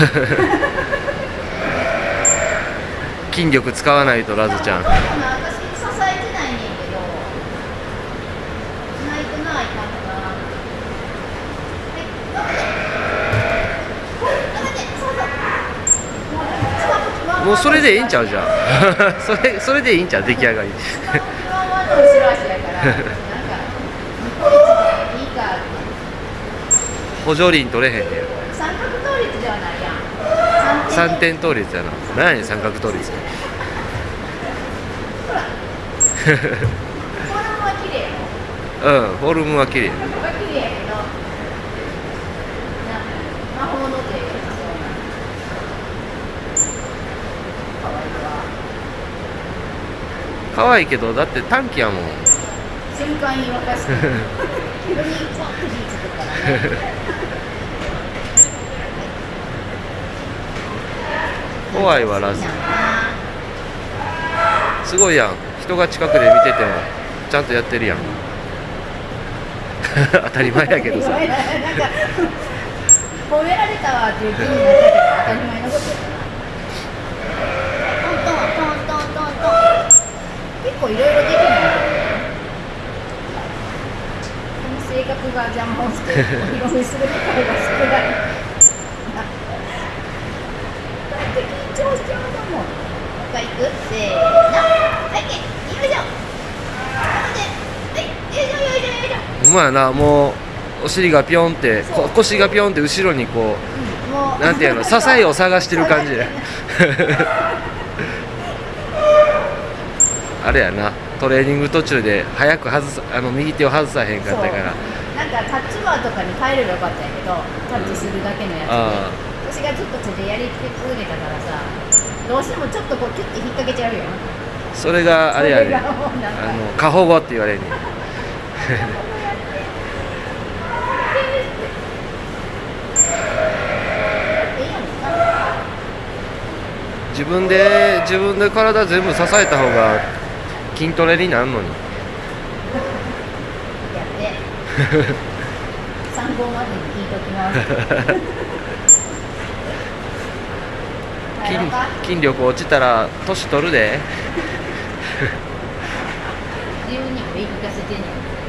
筋力使わないとラズちゃん。もうそれでいいんちゃうじゃん。それそれでいいんちゃう出来上がり。補助輪取れへんねん。三角通り三点倒立やな。何や三角倒立。うんフォルムは綺麗可愛いけどだって短期やもん。瞬間に沸かして 急にッとからね。怖いわラズすごいやん。人が近くで見ててもちゃんとやってるやん。当たり前やけどさ。なんか褒められたわっていう気になったけど当たり前のこと。トントントントントン。トン結構いろいろできないこの性格が邪魔をしてお披露目する機会が少ないだって緊張しちゃうと思うもう一回いくせーのはいよいしょはいよいしょよいしょよいしょほんまやなもうお尻がピョンってこ腰がピョンって後ろにこもう。なんていうの支えを探してる感じで あれやなトレーニング途中で早く外さあの右手を外さへんかったから。なんかタッチバーとかに変えればよかったんやけどタッチするだけのやつで、あ私がずっと手でやり続けたからさどうしてもちょっとこうキュッて引っ掛けちゃうよそれがあれやね。あの過保護って言われるね 自分で自分で体全部支えた方が筋トレになるのに。参考までに聞いときます筋筋力落ちたら年取るで。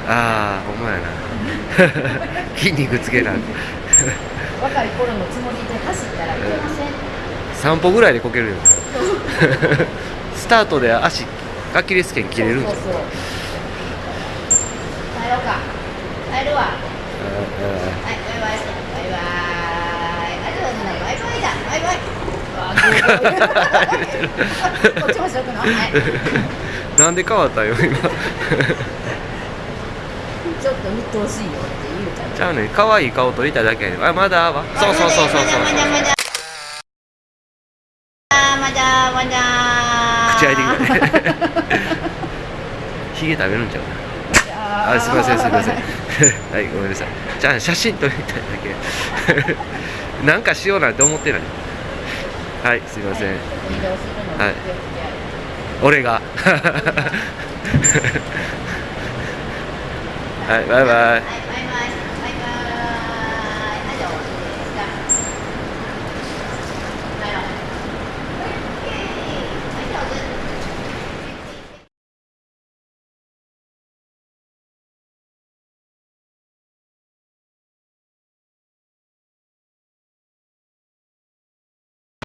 ああほんまやな。筋肉つけな。若い頃のつもりで走ったらいけません。散歩ぐらいでこけるよ。スタートで足アキレス腱切れるんじゃん帰ろうか。帰るわ。はい、バイバイ。バイバイ。ありがとうございます。バイバイだ。バイバイ。なんで変わったよ今。ちょっと鬱陶しいよって言うちゃん。じゃあね可愛い顔撮りたいだけやあまだわ。そうそうそうそうそうまだまだ。口開いてきたねヒゲ食べるんちゃうあすみませんすみません。はいごめんなさい。じゃあ写真撮りたいだけ。なんかしようなんて思ってないはいすいません、はい、俺が。はいバイバイ。